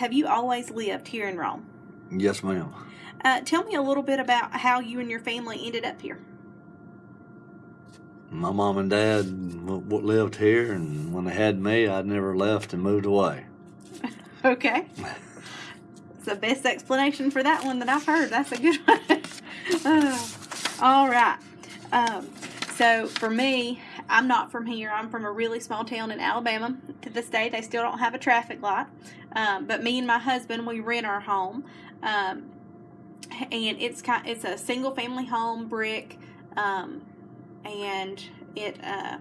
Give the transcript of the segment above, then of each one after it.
Have you always lived here in Rome? Yes, ma'am. Uh, tell me a little bit about how you and your family ended up here. My mom and dad lived here, and when they had me, I never left and moved away. Okay. It's the best explanation for that one that I've heard. That's a good one. All right. Um, so for me, I'm not from here. I'm from a really small town in Alabama. To this day, they still don't have a traffic light. Um, but me and my husband, we rent our home, um, and it's kind. It's a single family home, brick, um, and it. Uh,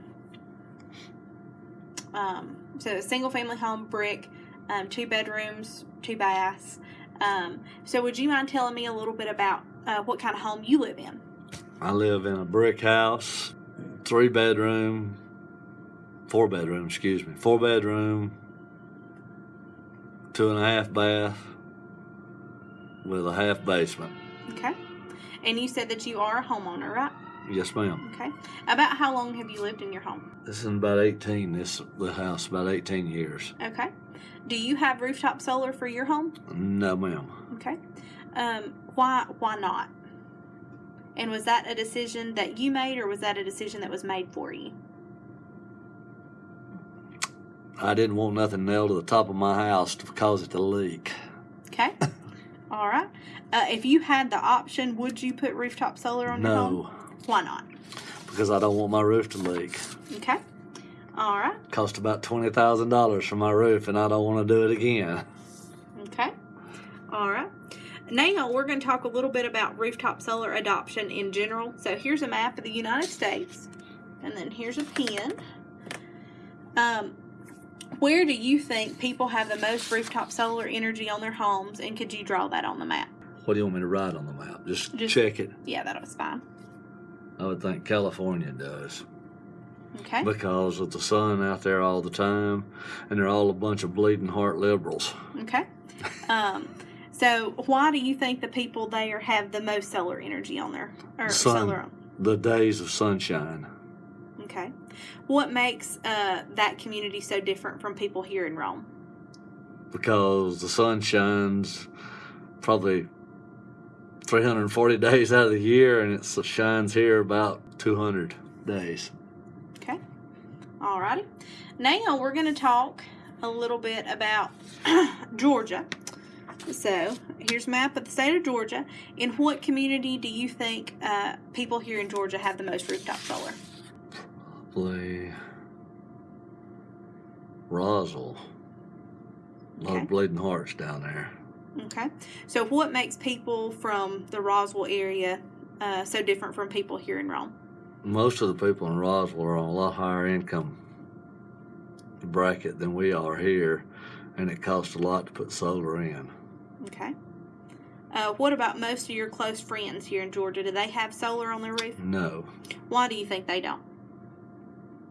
um, so a single family home, brick, um, two bedrooms, two baths. Um, so would you mind telling me a little bit about uh, what kind of home you live in? I live in a brick house, three bedroom, four bedroom, excuse me, four bedroom, two and a half bath with a half basement. Okay. And you said that you are a homeowner, right? Yes, ma'am. Okay. About how long have you lived in your home? This is about 18, this the house, about 18 years. Okay. Do you have rooftop solar for your home? No, ma'am. Okay. Um, why why not? And was that a decision that you made or was that a decision that was made for you? I didn't want nothing nailed to the top of my house to cause it to leak. Okay. All right. Uh, if you had the option, would you put rooftop solar on your home? No, Why not? because I don't want my roof to leak. Okay. All right. Cost about twenty thousand dollars for my roof, and I don't want to do it again. Okay. All right. Now we're going to talk a little bit about rooftop solar adoption in general. So here's a map of the United States, and then here's a pen. Um, where do you think people have the most rooftop solar energy on their homes, and could you draw that on the map? What do you want me to write on the map? Just, Just- check it. Yeah, that was fine. I would think California does Okay. because of the sun out there all the time, and they're all a bunch of bleeding heart liberals. Okay. Um, so why do you think the people there have the most solar energy on their or Sun. solar? On? The days of sunshine. Okay. What makes uh, that community so different from people here in Rome? because the sun shines probably 340 days out of the year and it shines here about 200 days. Okay. All righty. Now we're going to talk a little bit about Georgia. So here's a map of the state of Georgia. In what community do you think uh, people here in Georgia have the most rooftop solar? Probably Roswell. A lot Okay. of bleeding hearts down there. Okay. So what makes people from the Roswell area uh, so different from people here in Rome? Most of the people in Roswell are on a lot higher income bracket than we are here, and it costs a lot to put solar in. Okay. Uh, what about most of your close friends here in Georgia? Do they have solar on their roof? No, Why do you think they don't?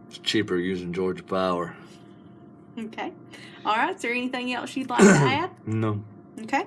it's cheaper using Georgia Power. Okay. All right. Is there anything else you'd like to add? No. Okay.